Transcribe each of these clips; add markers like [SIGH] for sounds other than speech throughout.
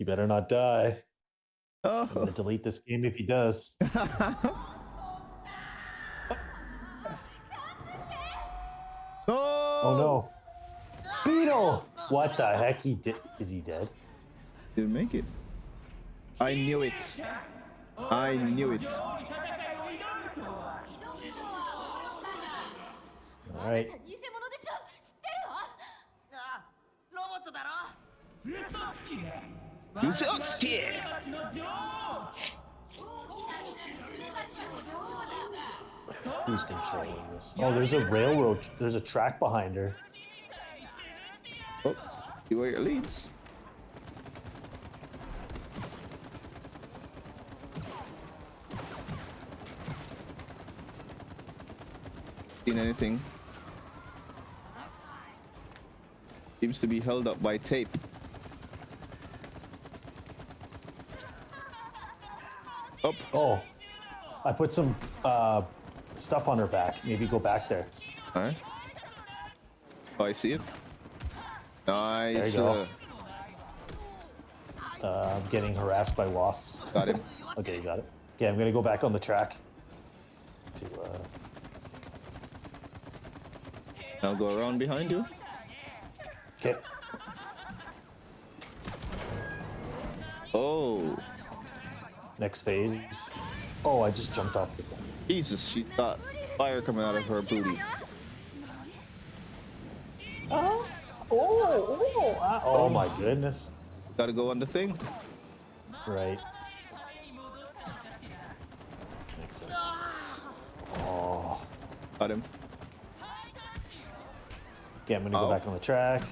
You better not die. I'm Oh. gonna delete this game if he does. no. [LAUGHS] Oh, oh no. Beetle! What the heck? He did. Is he dead? Didn't make it. I knew it. I knew it. All uh? right. 偽物でしょ知ってるわあロボットだろ Usoski! Who's controlling this? Oh, there's a railroad. There's a track behind her. Oh, see where it leads. Seen anything? Seems to be held up by tape. Up. Oh, I put some uh, stuff on her back. Maybe go back there. Alright. Oh, I see it. Nice. go. uh, Uh, I'm getting harassed by wasps. got him. [LAUGHS] okay, you got it. Okay, I'm gonna go back on the track. To uh, I'll go around behind you. okay. Oh, Next phase. Oh, I just jumped off the. thing. Jesus, she got fire coming out of her booty. Oh, oh, oh, ah, oh my goodness. Gotta go on the thing. Right. Makes sense. Oh. Got him. Okay, I'm gonna Oh. go back on the track.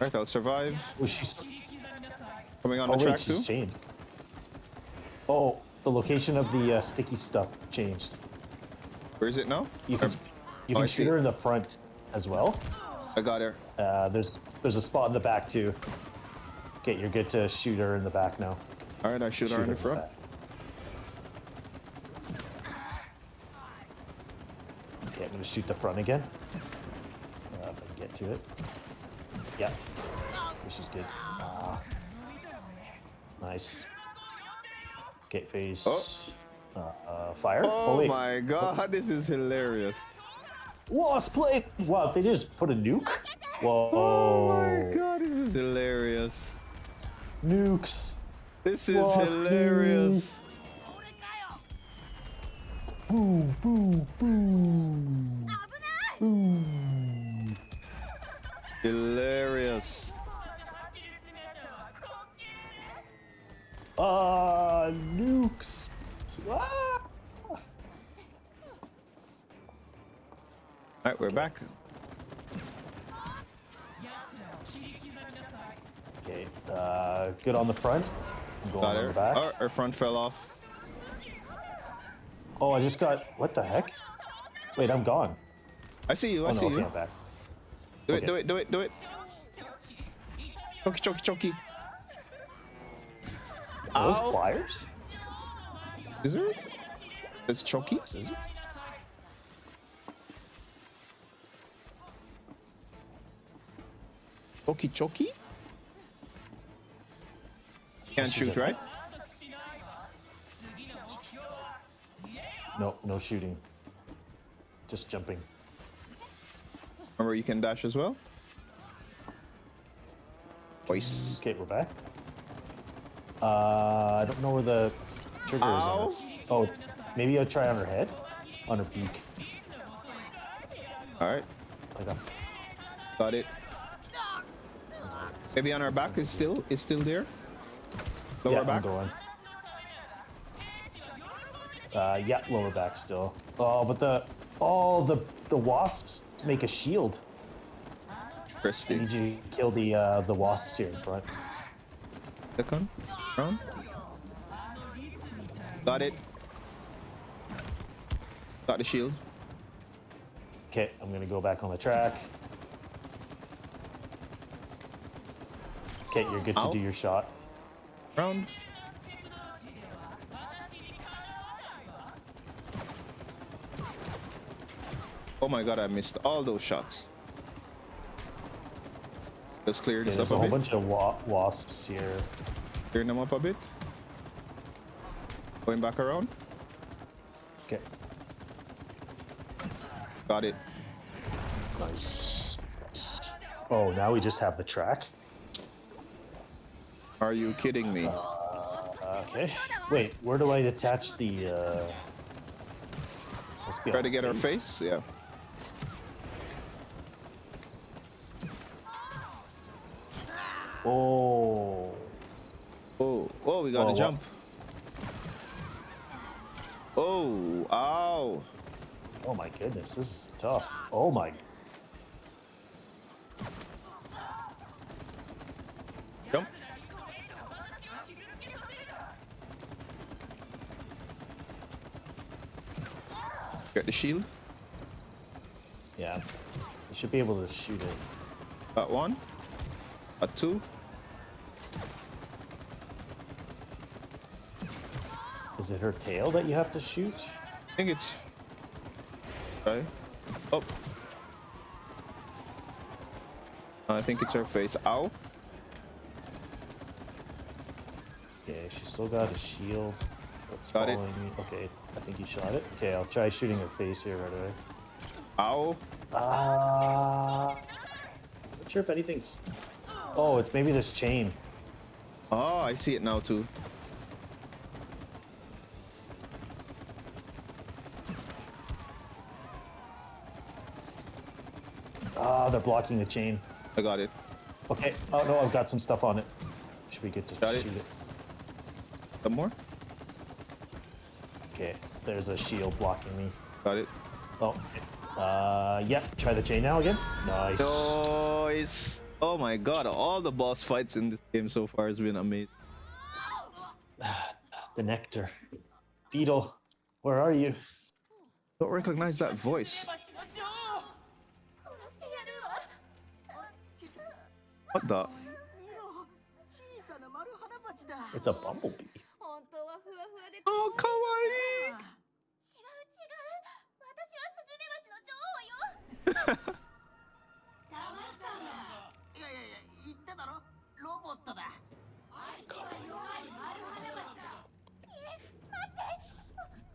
Right, I'll survive. Oh, she's. Coming on Oh the wait, track too. she's chained. Oh, the location of the uh, sticky stuff changed. Where is it now? You can Um, you oh, can I shoot her in the front as well. I got her. Uh, there's there's a spot in the back too. Okay, you're good to shoot her in the back now. All right, I shoot, her in the front. Okay, I'm gonna shoot the front again. Uh, if I can get to it. Yeah, this is good. Ah. nice. Face phase. Oh. Uh, uh, fire. Oh, oh my god, oh. this is hilarious. Lost play. Wow, they just put a nuke. Whoa. Oh my god, this is hilarious. Nukes. This is hilarious. Nuke. Boom, boom, boom. Boom. Hilarious. Right, we're back. Okay, uh, good on the front. Going on her. the back. Oh, her front fell off. Oh, I just got. What the heck? Wait, I'm gone. I see you. I Oh see no, okay, you. Back. Do it. Do it. Do it. Do it. Choky, choky, choky. Are those Ow. pliers? Scissors? It's choky. Scissors? Choky. Can't shoot, right? No, no shooting. Just jumping. Remember, you can dash as well. Voice. Okay, we're back. Uh, I don't know where the trigger is. On her. Oh, maybe I'll try on her head, on her beak. All right, got it. Maybe on our back is still is still there. Lower yeah, I'm back. going. Uh, yeah, lower back still. Oh, but the oh the the wasps make a shield. I need you to kill the uh, the wasps here in front. Second round. Got it. Got the shield. Okay, I'm gonna go back on the track. Okay, you're good Ow. to do your shot. Round. Oh my god, I missed all those shots. Let's clear Okay, this there's up a a whole bit. bunch of wa- wasps here. Clear them up a bit. Going back around. Okay. Got it. Nice. Oh, now we just have the track. Are you kidding me? Okay. Wait, where do I attach the? uh... Try to get our face. Yeah. Oh. Oh, oh, we got Oh, to wha- jump. Oh, ow. Oh my goodness, this is tough. Oh my. Jump. Get the shield. Yeah. You should be able to shoot it. Got one. Got two. Is it her tail that you have to shoot? I think it's. Okay. Oh. I think it's her face. Ow. Okay, she's still got a shield. That's Got it. me. Okay, I think you shot it. Okay, I'll try shooting her face here right away. Ow. Ah. not sure if anything's. Oh, it's maybe this chain. Oh, I see it now too. Ah, they're blocking the chain. I got it. Okay. Oh no, I've got some stuff on it. Should we get to Got it. shoot it? Some more. Okay, there's a shield blocking me. Got it. Oh, uh, yep, yeah, try the chain now again. Nice. Nice. Oh my god, all the boss fights in this game so far has been amazing. [SIGHS] the nectar. Beetle, where are you? Don't recognize that voice. What the? It's a bumblebee. ふわふわで。Oh, kawaii. 違う違う。私はスズメバチの女王よ。騙したんだいやいやいや言っただろ。ロボットだ。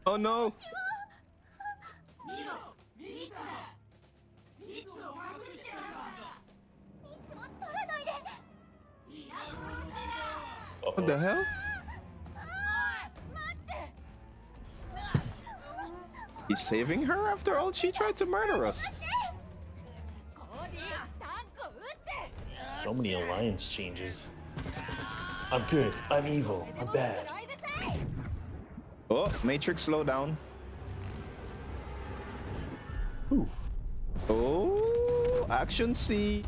Oh no. 見ろ蜜だ蜜を隠してたんだ蜜を取らないで What the hell? He's saving her after all she tried to murder us. So many alliance changes. I'm good. I'm evil. I'm bad. Oh, Matrix, slow down. Oof. Oh, action C.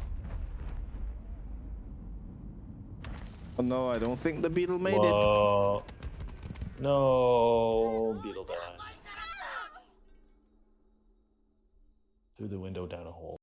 Oh no, I don't think the beetle made Whoa. it. No, beetle. Through the window down a hole.